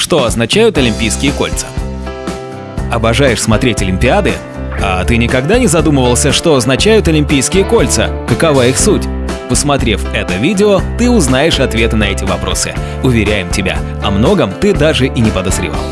Что означают Олимпийские кольца? Обожаешь смотреть Олимпиады? А ты никогда не задумывался, что означают Олимпийские кольца? Какова их суть? Посмотрев это видео, ты узнаешь ответы на эти вопросы. Уверяем тебя, о многом ты даже и не подозревал.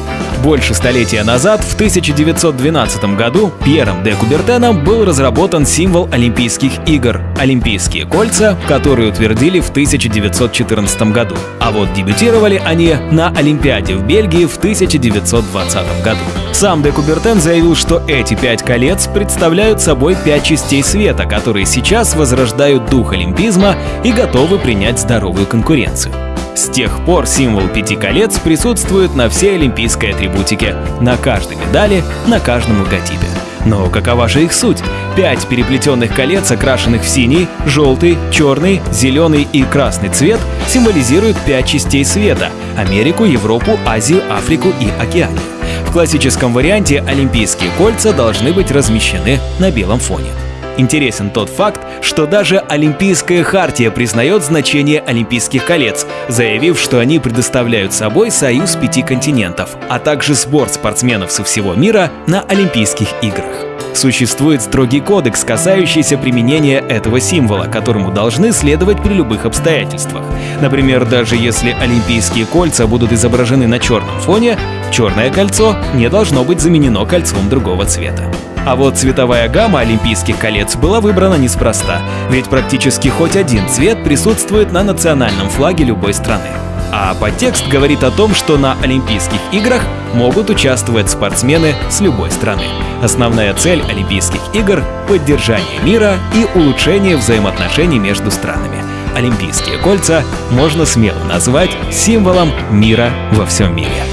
Больше столетия назад, в 1912 году, Пьером де Кубертеном был разработан символ Олимпийских игр – Олимпийские кольца, которые утвердили в 1914 году. А вот дебютировали они на Олимпиаде в Бельгии в 1920 году. Сам де Кубертен заявил, что эти пять колец представляют собой пять частей света, которые сейчас возрождают дух олимпизма и готовы принять здоровую конкуренцию. С тех пор символ пяти колец присутствует на всей олимпийской атрибутике, на каждой медали, на каждом логотипе. Но какова же их суть? Пять переплетенных колец, окрашенных в синий, желтый, черный, зеленый и красный цвет, символизируют пять частей света – Америку, Европу, Азию, Африку и Океанию. В классическом варианте олимпийские кольца должны быть размещены на белом фоне. Интересен тот факт, что даже Олимпийская хартия признает значение Олимпийских колец, заявив, что они предоставляют собой союз пяти континентов, а также сбор спортсменов со всего мира на Олимпийских играх. Существует строгий кодекс, касающийся применения этого символа, которому должны следовать при любых обстоятельствах. Например, даже если олимпийские кольца будут изображены на черном фоне, черное кольцо не должно быть заменено кольцом другого цвета. А вот цветовая гамма Олимпийских колец была выбрана неспроста, ведь практически хоть один цвет присутствует на национальном флаге любой страны. А подтекст говорит о том, что на Олимпийских играх могут участвовать спортсмены с любой страны. Основная цель Олимпийских игр – поддержание мира и улучшение взаимоотношений между странами. Олимпийские кольца можно смело назвать символом мира во всем мире.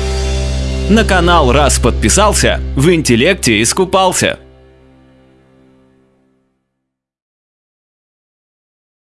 На канал раз подписался, в интеллекте искупался.